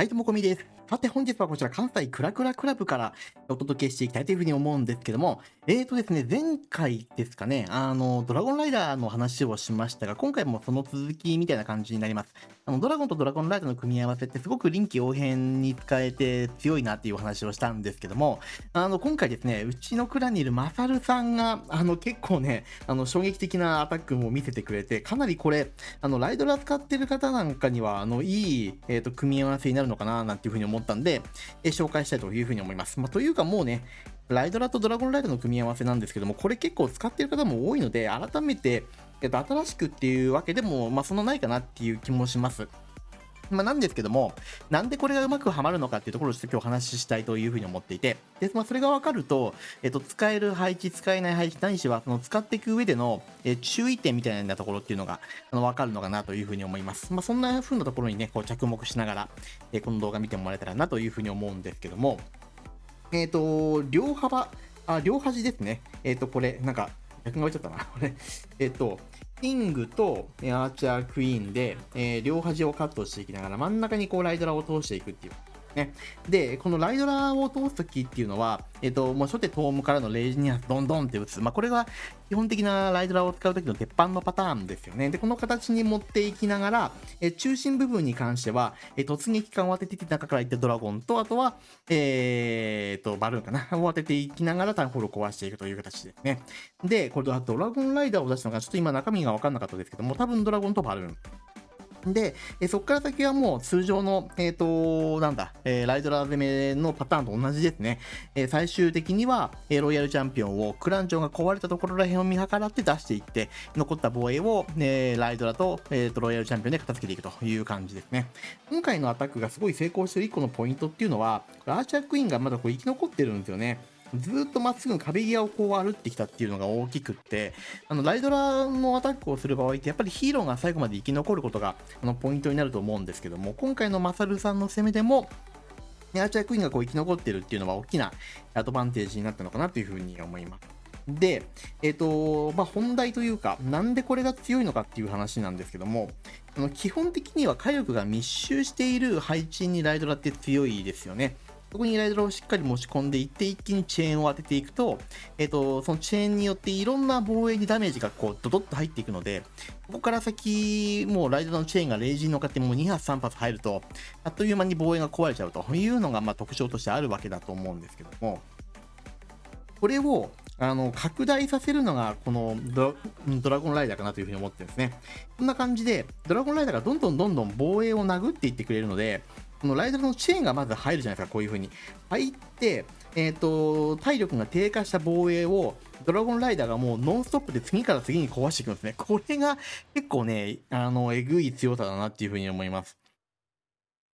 はい、ともこみです。さて本日はこちら関西クラクラクラブからお届けしていきたいというふうに思うんですけども、えーとですね、前回ですかね、あの、ドラゴンライダーの話をしましたが、今回もその続きみたいな感じになります。あの、ドラゴンとドラゴンライダーの組み合わせってすごく臨機応変に使えて強いなっていうお話をしたんですけども、あの、今回ですね、うちのクラにいるマサルさんが、あの、結構ね、あの、衝撃的なアタックも見せてくれて、かなりこれ、あの、ライドラ使ってる方なんかには、あの、いい、えーと、組み合わせになるのかな、なんていうふうに思ってったんで、え紹介したいというふうに思います。まあ、というかもうね、ライドラとドラゴンライドの組み合わせなんですけども、これ結構使ってる方も多いので、改めて、えっと、新しくっていうわけでも、まあ、そのないかなっていう気もします。まあ、なんですけども、なんでこれがうまくはまるのかっていうところをちょっと今日お話ししたいというふうに思っていて、で、まあ、それがわかると、えっと、使える配置、使えない配置、何しは、その使っていく上での、え注意点みたいなところっていうのが、あの、わかるのかなというふうに思います。まあ、そんな風なところにね、こう着目しながら、えこの動画見てもらえたらなというふうに思うんですけども、えっ、ー、と、両幅、あ、両端ですね。えっ、ー、と、これ、なんか、逆が置いちゃったな。これ、えっ、ー、と、キングとアーチャークイーンで、えー、両端をカットしていきながら真ん中にこうライドラを通していくっていう。ね。で、このライドラーを通すときっていうのは、えっ、と、もう初手トームからのレイジニアスドンドンって打つ。まあ、これが基本的なライドラーを使うときの鉄板のパターンですよね。で、この形に持っていきながら、え中心部分に関しては、え突撃艦を当てて中から行ってドラゴンと、あとは、えー、と、バルーンかなを当てていきながらタウンホールを壊していくという形ですね。で、これドラゴンライダーを出したのが、ちょっと今中身が分かんなかったですけども、多分ドラゴンとバルーン。で、えそこから先はもう通常の、えっ、ー、と、なんだ、えー、ライドラ攻めのパターンと同じですね。えー、最終的には、えロイヤルチャンピオンをクランチョンが壊れたところら辺を見計らって出していって、残った防衛を、えライドラと,、えーと、ロイヤルチャンピオンで片付けていくという感じですね。今回のアタックがすごい成功してる1個のポイントっていうのは、アーチャークイーンがまだこう生き残ってるんですよね。ずっとまっすぐ壁際をこう歩ってきたっていうのが大きくって、あの、ライドラのアタックをする場合って、やっぱりヒーローが最後まで生き残ることが、あの、ポイントになると思うんですけども、今回のマサルさんの攻めでも、アーチャークイーンがこう生き残ってるっていうのは大きなアドバンテージになったのかなというふうに思います。で、えっ、ー、と、まあ、本題というか、なんでこれが強いのかっていう話なんですけども、あの基本的には火力が密集している配置にライドラって強いですよね。そこにライドラをしっかり持ち込んでいって、一気にチェーンを当てていくと、えっ、ー、と、そのチェーンによっていろんな防衛にダメージがこう、ドドッと入っていくので、ここから先、もうライドラのチェーンがレイジに乗っかってもう2発3発入ると、あっという間に防衛が壊れちゃうというのが、まあ、特徴としてあるわけだと思うんですけども、これをあの拡大させるのがこのドラゴンライダーかなというふうに思ってるんですね。こんな感じで、ドラゴンライダーがどんどんどんどん防衛を殴っていってくれるので、このライダーのチェーンがまず入るじゃないですか、こういう風に。入って、えっ、ー、と、体力が低下した防衛を、ドラゴンライダーがもうノンストップで次から次に壊していくんですね。これが結構ね、あの、えぐい強さだなっていう風に思います。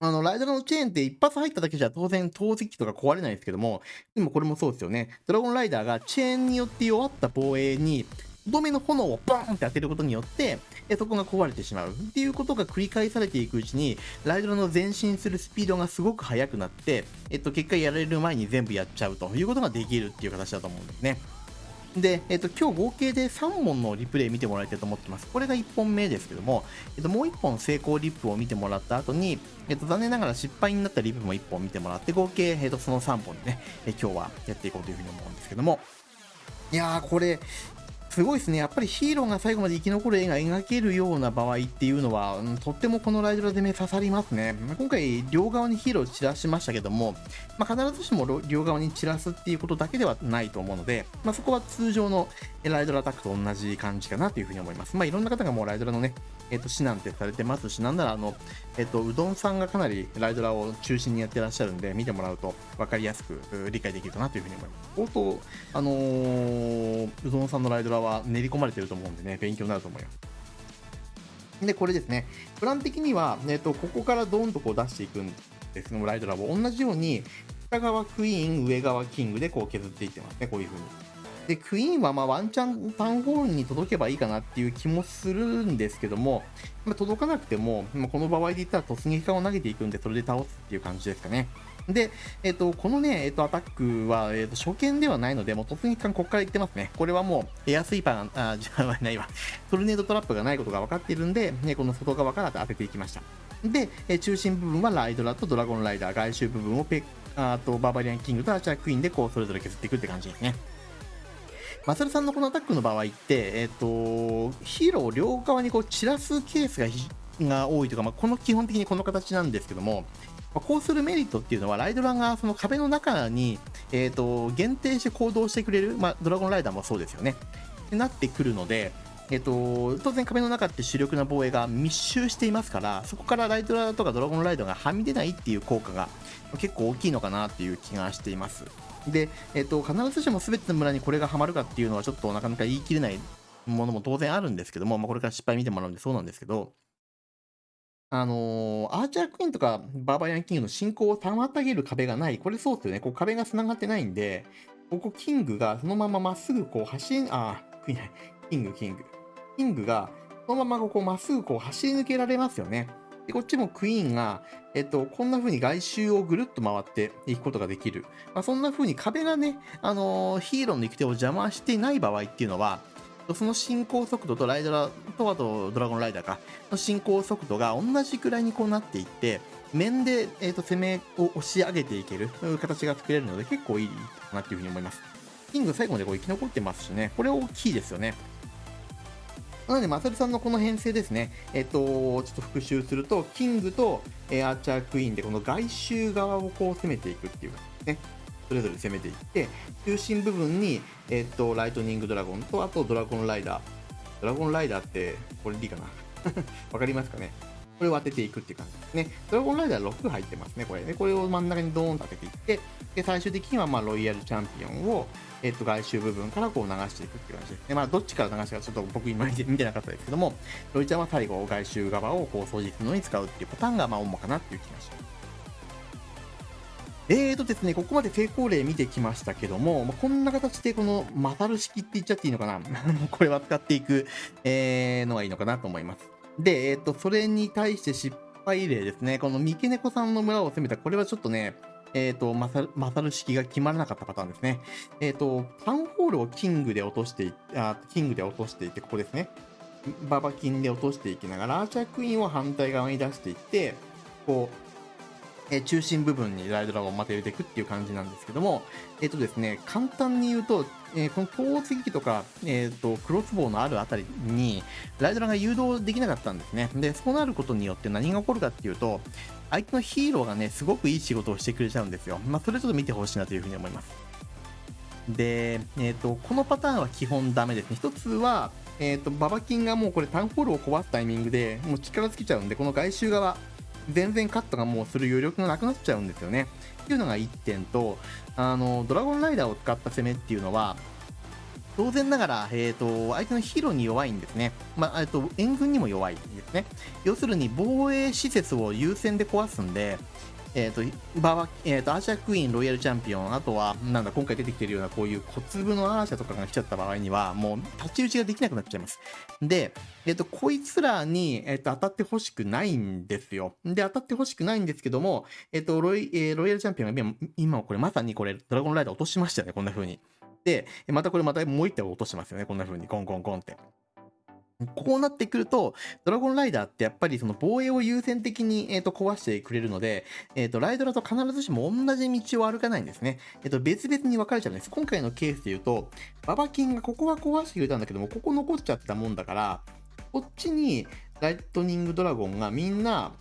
あの、ライダーのチェーンって一発入っただけじゃ当然投石機とか壊れないですけども、でもこれもそうですよね。ドラゴンライダーがチェーンによって弱った防衛にどめの炎をボーンって当てることによって、そこが壊れてしまうっていうことが繰り返されていくうちに、ライドラの前進するスピードがすごく速くなって、えっと、結果やられる前に全部やっちゃうということができるっていう形だと思うんですね。で、えっと、今日合計で3本のリプレイ見てもらいたいと思ってます。これが1本目ですけども、えっと、もう1本成功リップを見てもらった後に、えっと、残念ながら失敗になったリップも1本見てもらって、合計、えっと、その3本でね、え今日はやっていこうというふうに思うんですけども、いやー、これ、すごいですね。やっぱりヒーローが最後まで生き残る絵が描けるような場合っていうのは、とってもこのライドラ攻め刺さりますね。今回、両側にヒーロー散らしましたけども、まあ、必ずしも両側に散らすっていうことだけではないと思うので、まあ、そこは通常のライドラアタックと同じ感じかなというふうに思います。まあ、いろんな方がもうライドラのね、えっ、ー、と、指南ってされてますし、なんならあの、えっ、ー、と、うどんさんがかなりライドラを中心にやってらっしゃるんで、見てもらうと分かりやすく理解できるかなというふうに思います。相当、あのー、うどんさんのライドラはは練り込まれてると思うんでね、勉強になると思います。で、これですね、プラン的には、えっ、と、ここからドーンとこう出していくんですね、ライドラボ。同じように、下側クイーン、上側キングでこう削っていってますね、こういう風に。で、クイーンはまあワンチャンタウンホールに届けばいいかなっていう気もするんですけども、ま、届かなくても、ま、この場合で言ったら突撃艦を投げていくんで、それで倒すっていう感じですかね。で、えっ、と、このね、えっ、と、アタックは、えっ、と、初見ではないので、もう突撃艦ここから行ってますね。これはもう、エアスイーパーが、あ、じゃないわ。トルネードトラップがないことが分かっているんで、ね、この外側から当てていきました。で、え中心部分はライドラとドラゴンライダー、外周部分をペあとバーバリアンキングとアーチャークイーンでこうそれぞれ削っていくって感じですね。マサルさんのこのアタックの場合って、え、ー、と、ヒーローを両側にこう散らすケースがが多いというか、まあ、この基本的にこの形なんですけども、まあ、こうするメリットっていうのは、ライドラがその壁の中に、えーと、限定して行動してくれる、まあ、ドラゴンライダーもそうですよね。ってなってくるので、えっ、ー、と、当然壁の中って主力な防衛が密集していますから、そこからライドラとかドラゴンライダーがはみ出ないっていう効果が結構大きいのかなっていう気がしています。で、えっ、と、必ずしも全ての村にこれがハマるかっていうのはちょっとなかなか言い切れないものも当然あるんですけども、まあ、これから失敗見てもらうんでそうなんですけど、あのー、アーチャークイーンとかバーバリアンキングの進行を妨げる壁がない。これそうですよね。こう壁が繋がってないんで、ここキングがそのまままっすぐこう走り、あ、クイーンキング、キング。キングがそのままこうまっすぐこう走り抜けられますよね。で、こっちもクイーンが、えっと、こんな風に外周をぐるっと回っていくことができる。まあ、そんな風に壁がね、あのー、ヒーローの行く手を邪魔していない場合っていうのは、その進行速度とライドラとあとドラゴンライダーかの進行速度が同じくらいにこうなっていって面で、えー、と攻めを押し上げていける形が作れるので結構いいかなっていうふうに思います。キング最後までこう生き残ってますしね、これ大きいですよね。なので、まさるさんのこの編成ですね、えっ、と、ちょっと復習すると、キングと、え、アーチャークイーンでこの外周側をこう攻めていくっていうね。それぞれ攻めていって、中心部分に、えっと、ライトニングドラゴンと、あとドラゴンライダー。ドラゴンライダーって、これでいいかな わかりますかね？これを当てていくっていう感じですね。ドラゴンライダー6入ってますね、これね。これを真ん中にドーンと当てていって、で、最終的には、まあ、ロイヤルチャンピオンを、えっと、外周部分からこう流していくっていう感じですね。まあ、どっちから流したかちょっと僕今見てなかったですけども、ロイちゃんは最後、外周側をこう掃除するのに使うっていうパターンが、まあ、主かなっていう気がします。えーとですね、ここまで成功例見てきましたけども、まあ、こんな形でこのマタル式って言っちゃっていいのかな これは使っていく、えー、のがいいのかなと思います。で、えっ、と、それに対して失敗例ですね。この三毛猫さんの村を攻めた、これはちょっとね、えっ、ー、と、まさる、式が決まらなかったパターンですね。えっ、ー、と、タウンホールをキングで落としてあ、キングで落としていて、ここですね。ババキンで落としていきながら、アーチャークイーンを反対側に出していって、こう、え中心部分にライドラゴンをまた入れていくっていう感じなんですけども、えっ、ー、とですね、簡単に言うと、えー、この投石機とか、えっ、ー、と、クロスボウのあるあたりに、ライドラが誘導できなかったんですね。で、そうなることによって何が起こるかっていうと、相手のヒーローがね、すごくいい仕事をしてくれちゃうんですよ。まあ、それちょっと見てほしいなというふうに思います。で、えっ、と、このパターンは基本ダメですね。一つは、えっ、と、ババキンがもうこれタウンホールを壊すタイミングで、もう力尽きちゃうんで、この外周側、全然カットがもうする余力がなくなっちゃうんですよね。っていうのが1点と、あの、ドラゴンライダーを使った攻めっていうのは、当然ながら、えーと、相手のヒーローに弱いんですね。まあ、と援軍にも弱いんですね。要するに防衛施設を優先で壊すんで、えっ、ー、と、ババ、えっ、ー、と、アーシャクイーン、ロイヤルチャンピオン、あとは、なんだ、今回出てきてるような、こういう小粒のアーシャとかが来ちゃった場合には、もう、太刀打ちができなくなっちゃいます。で、えっ、ー、と、こいつらに、えっ、と、当たってほしくないんですよ。で、当たってほしくないんですけども、えっ、と、ロイ、えロイヤルチャンピオンが今、今これまさにこれ、ドラゴンライダー落としましたよね、こんな風に。で、またこれまたもう一体落としますよね、こんな風に、コンコンコンって。こうなってくると、ドラゴンライダーってやっぱりその防衛を優先的に、えー、と壊してくれるので、えー、とライドラと必ずしも同じ道を歩かないんですね。えー、と別々に分かれちゃうんです。今回のケースで言うと、ババキンがここは壊してくれたんだけども、ここ残っちゃったもんだから、こっちにライトニングドラゴンがみんな、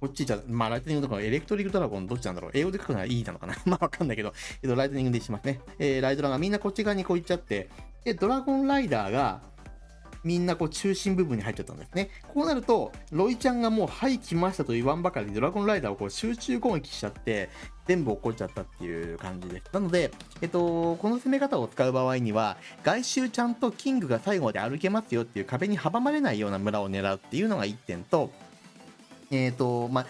こっちじゃ、まあ、ライトニングドラゴン、エレクトリックドラゴン、どっちなんだろう英語で書くのはいいなのかなまあ、わかんないけど、えっと、ライトニングでしますね。えー、ライドラがみんなこっち側にこう行っちゃって、で、ドラゴンライダーが、みんなこう中心部分に入っちゃったんですね。こうなると、ロイちゃんがもう、はい、来ましたと言わんばかりドラゴンライダーをこう集中攻撃しちゃって、全部起こっちゃったっていう感じです。なので、えっと、この攻め方を使う場合には、外周ちゃんとキングが最後まで歩けますよっていう壁に阻まれないような村を狙うっていうのが1点と、えっ、と、まあ、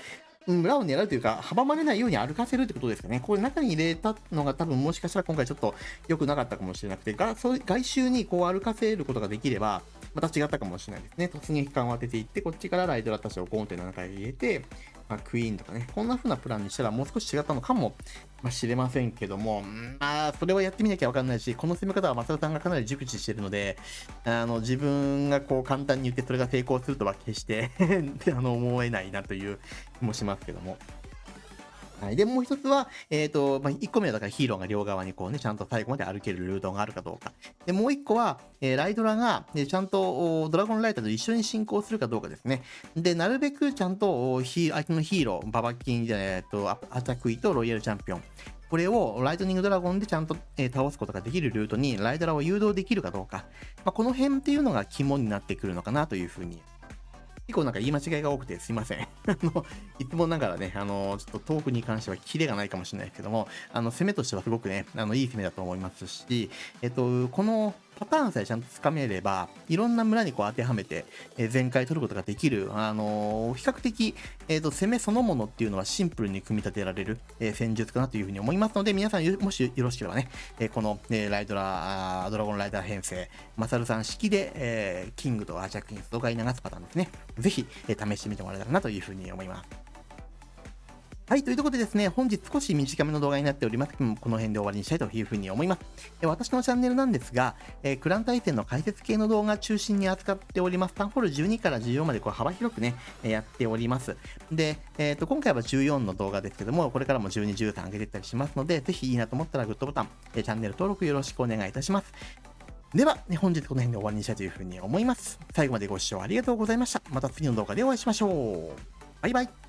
村を狙うというか、阻まれないように歩かせるってことですかね。これ中に入れたのが多分もしかしたら今回ちょっと良くなかったかもしれなくて、がそう外周にこう歩かせることができれば、また違ったかもしれないですね。突撃感を当てていって、こっちからライドラたちをゴンって7回入れて、まあ、クイーンとかね、こんな風なプランにしたらもう少し違ったのかも、し、れませんけども、まあ、それはやってみなきゃわかんないし、この攻め方は松田さんがかなり熟知してるので、あの、自分がこう簡単に言ってそれが成功するとは決して あの、思えないなという気もしますけども。はい。で、もう一つは、えっ、ー、と、まあ、1個目はだからヒーローが両側にこうね、ちゃんと最後まで歩けるルートがあるかどうか。で、もう一個は、えー、ライドラが、えちゃんとドラゴンライターと一緒に進行するかどうかですね。で、なるべくちゃんとヒ相手のヒーロー、ババキン、えっと、アタクイとロイヤルチャンピオン。これをライトニングドラゴンでちゃんと、えー、倒すことができるルートにライドラを誘導できるかどうか。まあ、この辺っていうのが肝になってくるのかなというふうに結構なんか言い間違いが多くてすいません。あの、いつもながらね、あの、ちょっとトークに関してはキレがないかもしれないですけども、あの、攻めとしてはすごくね、あの、いい攻めだと思いますし、えっと、このパターンさえちゃんとつかめれば、いろんな村にこう当てはめて、えー、全開取ることができる、あの、比較的、えっ、と、攻めそのものっていうのはシンプルに組み立てられる、え戦術かなというふうに思いますので、皆さんもしよろしければね、えこの、えライドラ、ドラゴンライダー編成、マサルさん式で、えキングとアーチャークインスとかい流すパターンですね。ぜひ、え試してみてもらえたらなというふうに思います。はい、というとことでですね、本日少し短めの動画になっておりますけども、この辺で終わりにしたいというふうに思います。で私のチャンネルなんですが、えー、クラン対戦の解説系の動画中心に扱っております。タンホール12から14までこう幅広くね、やっております。で、えっ、ー、と、今回は14の動画ですけども、これからも12、13上げていったりしますので、ぜひいいなと思ったらグッドボタン、え、チャンネル登録よろしくお願いいたします。では、ね、本日この辺で終わりにしたいというふうに思います。最後までご視聴ありがとうございました。また次の動画でお会いしましょう。バイバイ。